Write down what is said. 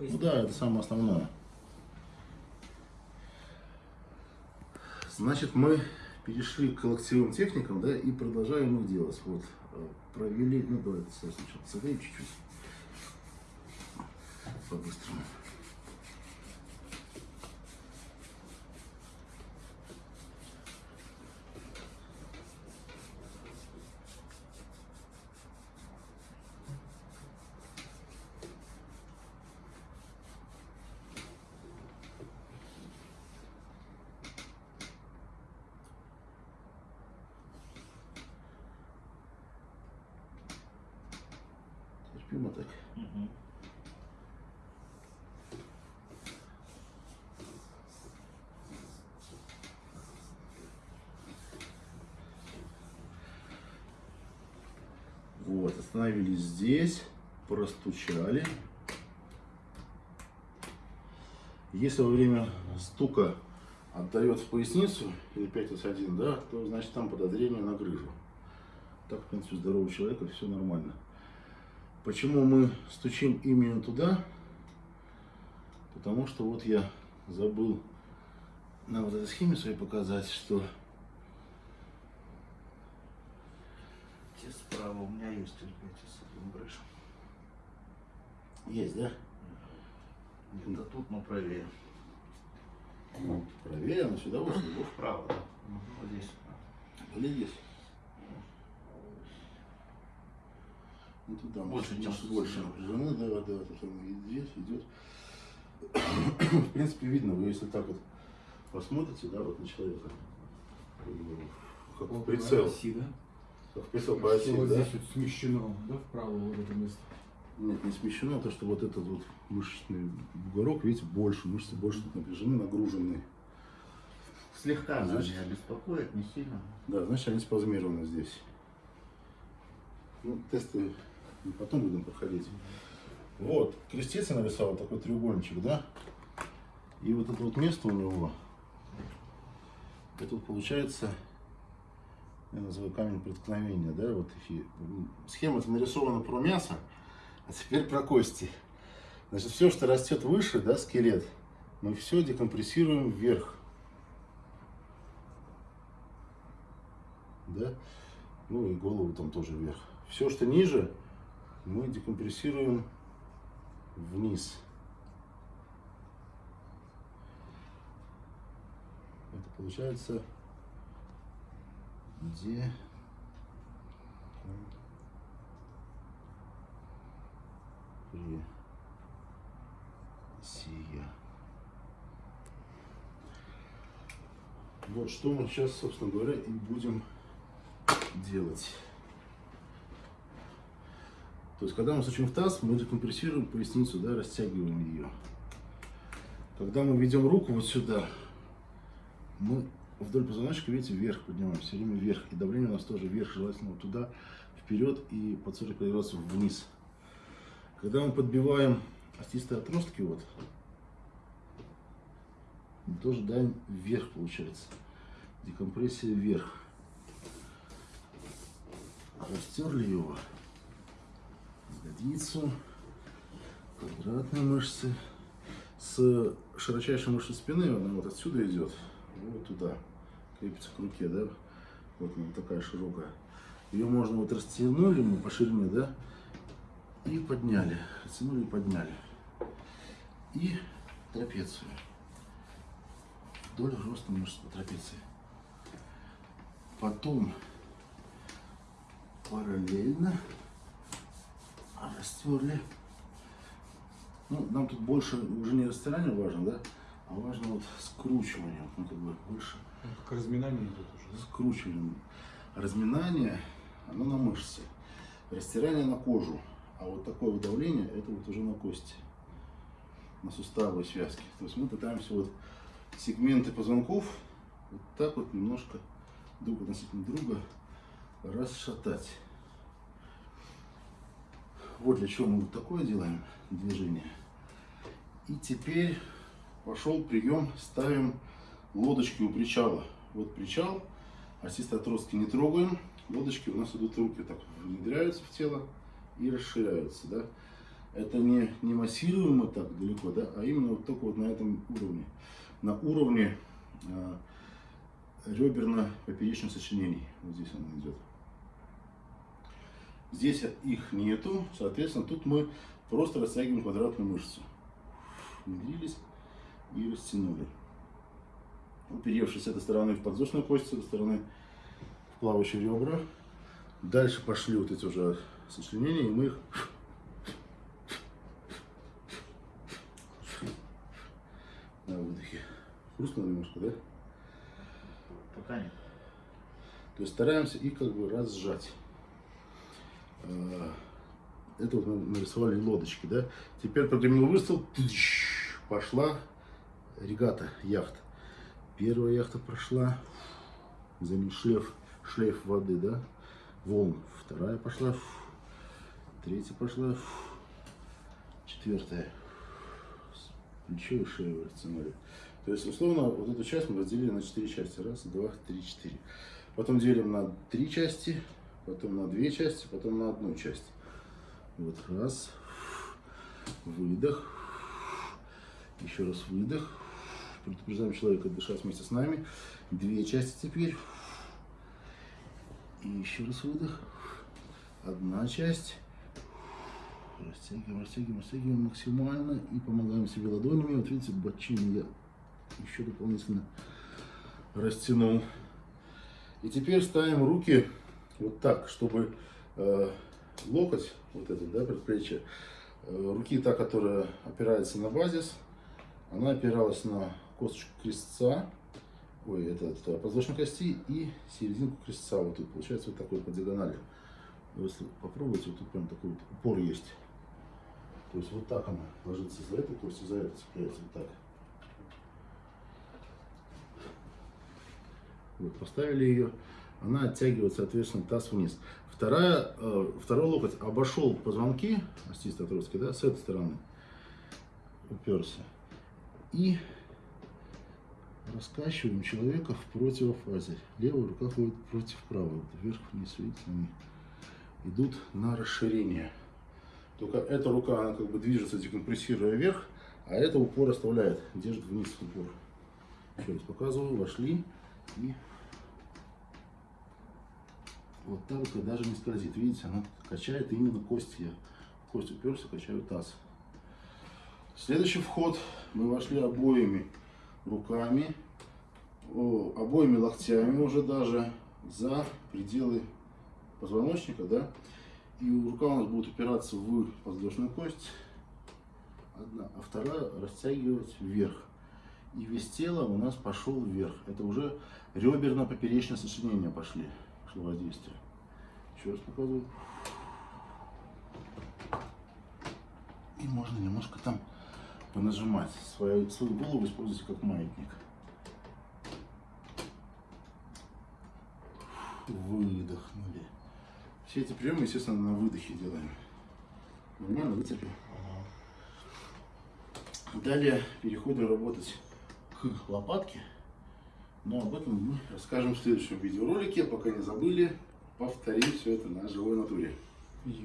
Ну да, это самое основное. Значит, мы перешли к локтевым техникам, да, и продолжаем их делать. Вот, э, провели, ну давайте сначала согреем чуть-чуть. По-быстрому. Так. Мгм. Вот, остановились здесь, простучали. Если во время стука отдает в поясницу или 5 1 да, то значит там подозрение на грыжу. Так, в принципе, здорового человека все нормально. Почему мы стучим именно туда? Потому что вот я забыл на вот этой схеме своей показать, что Здесь справа у меня есть терпите с этим брышем. есть, да? Где-то тут, но правее. Ну, правее, но сюда вот его Вправо, да. Вот здесь. Или здесь? Туда Больше, чем больше напряжены, да, да, это самое идет, идет. В принципе, видно, вы если так вот посмотрите, да, вот на человека, как в прицел, Оси, да? как прицел по оси, вот да? здесь вот смещено, да, вправо вот это место. Нет, не смещено, то что вот этот вот мышечный бугорок, видите, больше, мышцы больше тут напряжены, нагружены. Слегка Значит- меня беспокоит, не сильно. Да, значит, они спазмированы здесь. Ну, тесты мы потом будем проходить. Вот, крестец я нарисовал, такой треугольничек, да? И вот это вот место у него, это вот получается, я называю камень преткновения, да, вот схема это нарисована про мясо, а теперь про кости. Значит, все, что растет выше, да, скелет, мы все декомпрессируем вверх. да, ну и голову там тоже вверх. Все, что ниже, мы декомпрессируем вниз. Это получается где сия. Вот что мы сейчас, собственно говоря, и будем делать. То есть, когда мы стучим в таз, мы декомпрессируем поясницу, да, растягиваем ее. Когда мы ведем руку вот сюда, мы вдоль позвоночника, видите, вверх поднимаем, все время вверх. И давление у нас тоже вверх, желательно вот туда, вперед и под 45 градусов вниз. Когда мы подбиваем остистые отростки, вот, тоже даем вверх, получается. Декомпрессия вверх. Растерли его. Ягодицу. Квадратные мышцы. С широчайшей мышцы спины, она вот отсюда идет. Вот туда. Крепится к руке, да? Вот она такая широкая. Ее можно вот растянули мы по ширине, да? И подняли. Растянули и подняли. И трапецию. Вдоль роста мышц по трапеции. Потом параллельно растерли. Ну, нам тут больше уже не растирание важно, да, а важно вот скручивание, вот мы как бы больше Ну, Как разминание идет уже, да? скручиваем. Разминание, оно на мышцы, растирание на кожу, а вот такое вот давление, это вот уже на кости, на суставы и связки. То есть мы пытаемся вот сегменты позвонков вот так вот немножко друг относительно друга расшатать. Вот для чего мы вот такое делаем движение. И теперь пошел прием, ставим лодочки у причала. Вот причал, остистые отростки не трогаем, лодочки у нас идут руки так внедряются в тело и расширяются. Да? это не, не массируемо так далеко, да, а именно вот только вот на этом уровне. На уровне э, реберно-поперечных сочленений. Вот здесь оно идет. Здесь их нету, соответственно, тут мы просто растягиваем квадратную мышцу. Внедрились и растянули. Уперевшись с этой стороны в подвздошную кость, с этой стороны в плавающие ребра. Дальше пошли вот эти уже сочленения, и мы их на выдохе. Хрустнуло немножко, да? Пока нет. То есть стараемся их как бы разжать. А, Это вот нарисовали лодочки, да? Теперь прогремел выстрел, пошла регата, яхта. Первая яхта прошла, за ним шлейф, шлейф воды, да? Волн. Вторая пошла, третья пошла, четвертая. Плечо и шею растянули. То есть, условно, вот эту часть мы разделили на четыре части. Раз, два, три, четыре. Потом делим на три части, потом на две части, потом на одну часть. Вот раз, выдох, еще раз выдох. Предупреждаем человека дышать вместе с нами. Две части теперь. И еще раз выдох. Одна часть. Растягиваем, растягиваем, растягиваем максимально и помогаем себе ладонями. Вот видите, бочину я еще дополнительно растянул. И теперь ставим руки вот так, чтобы э, локоть, вот этот, да, предплечье, э, руки та, которая опирается на базис, она опиралась на косточку крестца, ой, это, это подвздошной кости и серединку крестца, вот тут, получается вот такой по диагонали. Если попробуйте, вот тут прям такой вот упор есть. То есть вот так она ложится за эту кость и за эту цепляется, вот так. Вот, поставили ее, она оттягивает, соответственно, таз вниз. Вторая, э, второй локоть обошел позвонки остистой отростки, да, с этой стороны уперся. И раскачиваем человека в противофазе. Левая рука ходит против правой. Вот вверх, вниз, видите, они идут на расширение. Только эта рука, она как бы движется, декомпрессируя вверх, а эта упор оставляет, держит вниз упор. Еще раз показываю, вошли и вот так вот даже не скользит. Видите, она качает именно кость. Я кость уперся, качаю таз. Следующий вход. Мы вошли обоими руками, обоими локтями уже даже за пределы позвоночника, да. И рука у нас будет упираться в подвздошную кость, одна, а вторая растягивать вверх. И весь тело у нас пошел вверх. Это уже реберно-поперечное сочленение пошли, пошло воздействие. Еще раз показываю. И можно немножко там понажимать. Свою, свою голову используйте как маятник. Выдохнули. Все эти приемы, естественно, на выдохе делаем. Нормально вытерпел? Далее переходим работать к лопатке. Но об этом мы расскажем в следующем видеоролике. Пока не забыли, повторим все это на живой натуре.